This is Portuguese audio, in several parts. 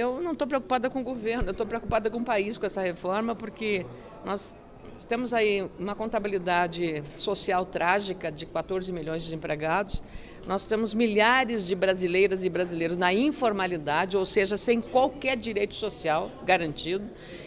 Eu não estou preocupada com o governo, eu estou preocupada com o país com essa reforma, porque nós temos aí uma contabilidade social trágica de 14 milhões de desempregados, nós temos milhares de brasileiras e brasileiros na informalidade, ou seja, sem qualquer direito social garantido,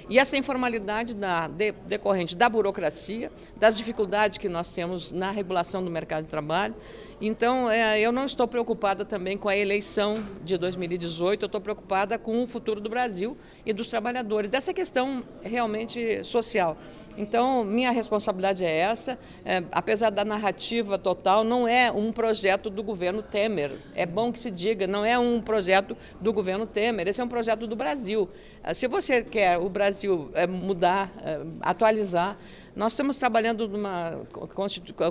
e essa informalidade da, de, decorrente da burocracia, das dificuldades que nós temos na regulação do mercado de trabalho, então, é, eu não estou preocupada também com a eleição de 2018, eu estou preocupada com o futuro do Brasil e dos trabalhadores, dessa questão realmente social. Então, minha responsabilidade é essa, é, apesar da narrativa total, não é um projeto do governo Temer. É bom que se diga, não é um projeto do governo Temer, esse é um projeto do Brasil. É, se você quer o Brasil é, mudar, é, atualizar, nós estamos trabalhando numa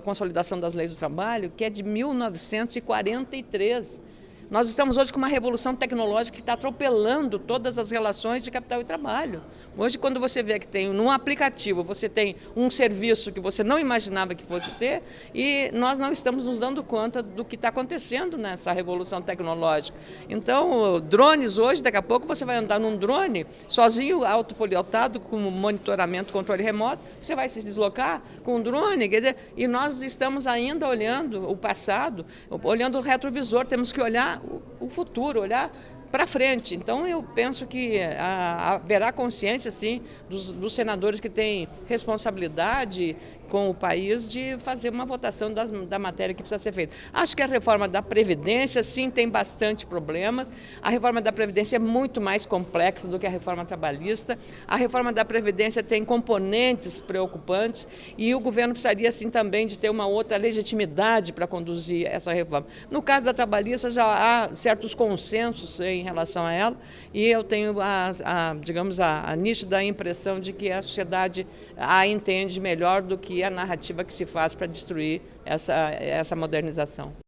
consolidação das leis do trabalho que é de 1943. Nós estamos hoje com uma revolução tecnológica que está atropelando todas as relações de capital e trabalho. Hoje, quando você vê que tem num aplicativo, você tem um serviço que você não imaginava que fosse ter, e nós não estamos nos dando conta do que está acontecendo nessa revolução tecnológica. Então, drones hoje, daqui a pouco você vai andar num drone, sozinho, autopoliotado, com monitoramento, controle remoto, você vai se deslocar com um drone, quer dizer, e nós estamos ainda olhando o passado, olhando o retrovisor, temos que olhar o, futuro, olhar para frente. Então, eu penso que haverá consciência, sim, dos, dos, senadores que têm responsabilidade com o país de fazer uma votação das, da matéria que precisa ser feita. Acho que a reforma da Previdência, sim, tem bastante problemas. A reforma da Previdência é muito mais complexa do que a reforma trabalhista. A reforma da Previdência tem componentes preocupantes e o governo precisaria, sim, também de ter uma outra legitimidade para conduzir essa reforma. No caso da trabalhista, já há certos consensos em relação a ela, e eu tenho, a, a digamos, a, a nítida impressão de que a sociedade a entende melhor do que a narrativa que se faz para destruir essa, essa modernização.